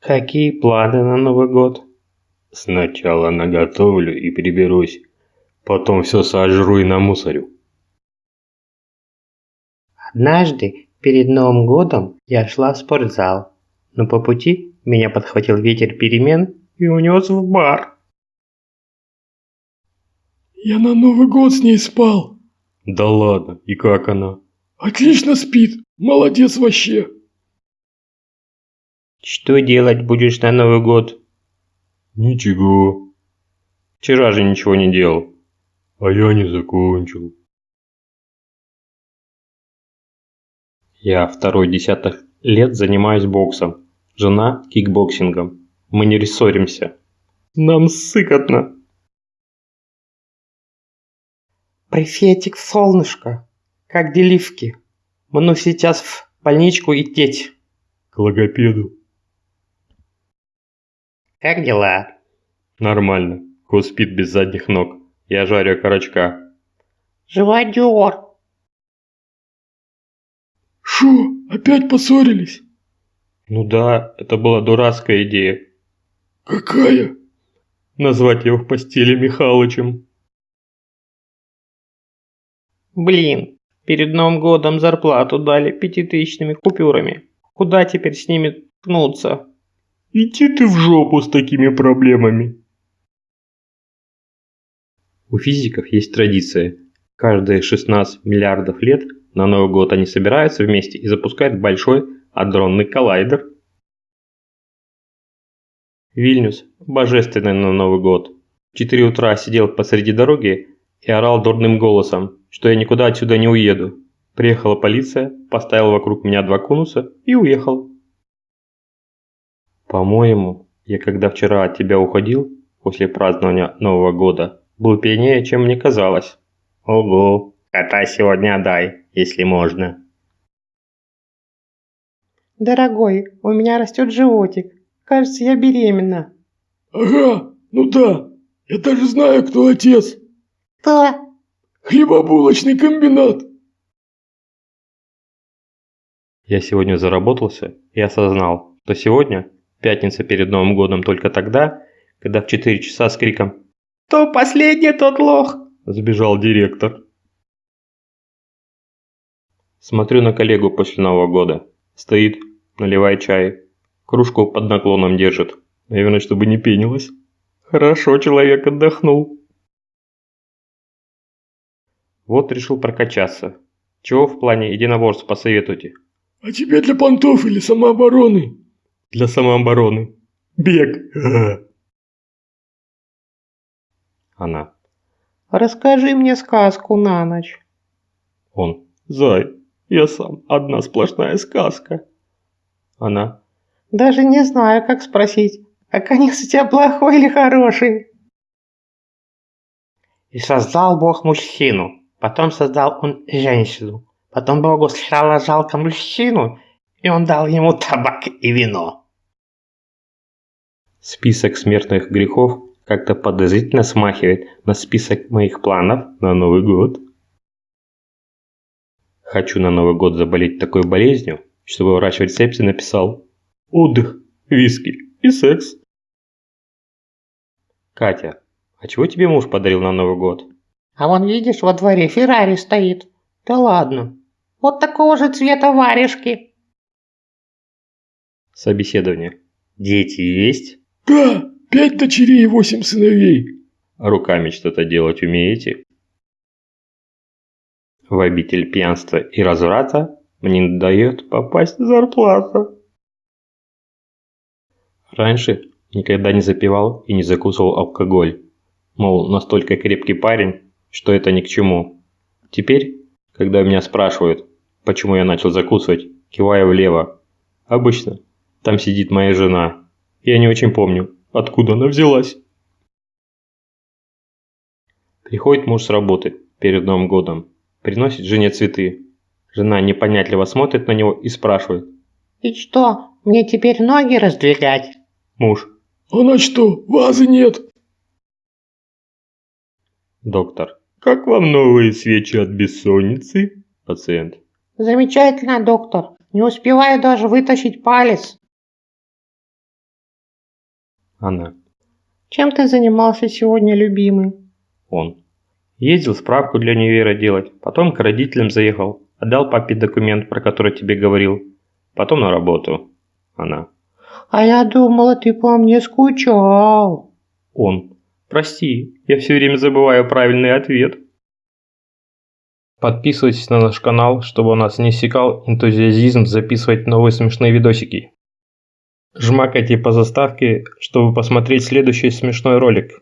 Какие планы на Новый год? Сначала наготовлю и приберусь. Потом все сожру и намусорю. Однажды, перед Новым годом, я шла в спортзал, но по пути меня подхватил ветер перемен и унес в бар. Я на Новый год с ней спал. Да ладно, и как она? Отлично спит. Молодец вообще. Что делать будешь на Новый год? Ничего. Вчера же ничего не делал. А я не закончил. Я второй десяток лет занимаюсь боксом. Жена кикбоксингом. Мы не ссоримся. Нам сыкотно. Приветик, солнышко. Как делишки? Мне сейчас в больничку идти. К логопеду. Как дела? Нормально. Ко спит без задних ног. Я жарю окорочка. Живодер. Шо, опять поссорились? Ну да, это была дурацкая идея. Какая? Назвать его в постели Михалычем. Блин, перед Новым годом зарплату дали пятитысячными купюрами. Куда теперь с ними ткнуться? Иди ты в жопу с такими проблемами. У физиков есть традиция. Каждые 16 миллиардов лет на Новый год они собираются вместе и запускают большой адронный коллайдер. Вильнюс божественный на Новый год. В 4 утра сидел посреди дороги и орал дурным голосом, что я никуда отсюда не уеду. Приехала полиция, поставила вокруг меня два конуса и уехал. По-моему, я когда вчера от тебя уходил, после празднования Нового года, был пьянее, чем мне казалось. Ого, кота сегодня отдай, если можно. Дорогой, у меня растет животик. Кажется, я беременна. Ага, ну да. Я даже знаю, кто отец. Кто? Хлебобулочный комбинат. Я сегодня заработался и осознал, что сегодня пятница перед Новым годом только тогда, когда в 4 часа с криком «Кто последний, тот лох!» сбежал директор. Смотрю на коллегу после Нового года. Стоит, наливает чай. Кружку под наклоном держит. Наверное, чтобы не пенилось. Хорошо человек отдохнул. Вот решил прокачаться. Чего в плане единоборств посоветуйте? А тебе для понтов или самообороны? Для самообороны. Бег. Она. Расскажи мне сказку на ночь. Он. Зай, я сам одна сплошная сказка. Она. Даже не знаю, как спросить, а конец у тебя плохой или хороший? И создал Бог мужчину, потом создал он женщину, потом Богу стало жалко мужчину, и он дал ему табак и вино. Список смертных грехов как-то подозрительно смахивает на список моих планов на Новый год. Хочу на Новый год заболеть такой болезнью, чтобы врач в рецепте написал «Отдых, виски и секс». Катя, а чего тебе муж подарил на Новый год? А вон видишь, во дворе Феррари стоит. Да ладно. Вот такого же цвета варежки. Собеседование. Дети есть? Да, пять дочерей и восемь сыновей. Руками что-то делать умеете? В обитель пьянства и разврата мне не дает попасть зарплата. Раньше никогда не запивал и не закусывал алкоголь. Мол, настолько крепкий парень, что это ни к чему. Теперь, когда меня спрашивают, почему я начал закусывать, киваю влево. Обычно там сидит моя жена. Я не очень помню, откуда она взялась. Приходит муж с работы перед Новым годом приносит жене цветы. Жена непонятливо смотрит на него и спрашивает. «И что, мне теперь ноги раздвигать?» Муж. «А на что, вазы нет?» Доктор. «Как вам новые свечи от бессонницы?» Пациент. «Замечательно, доктор. Не успеваю даже вытащить палец». Она. Чем ты занимался сегодня, любимый? Он. Ездил справку для универа делать, потом к родителям заехал, отдал папе документ, про который тебе говорил, потом на работу. Она. А я думала, ты по мне скучал. Он. Прости, я все время забываю правильный ответ. Подписывайтесь на наш канал, чтобы у нас не иссякал энтузиазм записывать новые смешные видосики. Жмакайте по заставке, чтобы посмотреть следующий смешной ролик.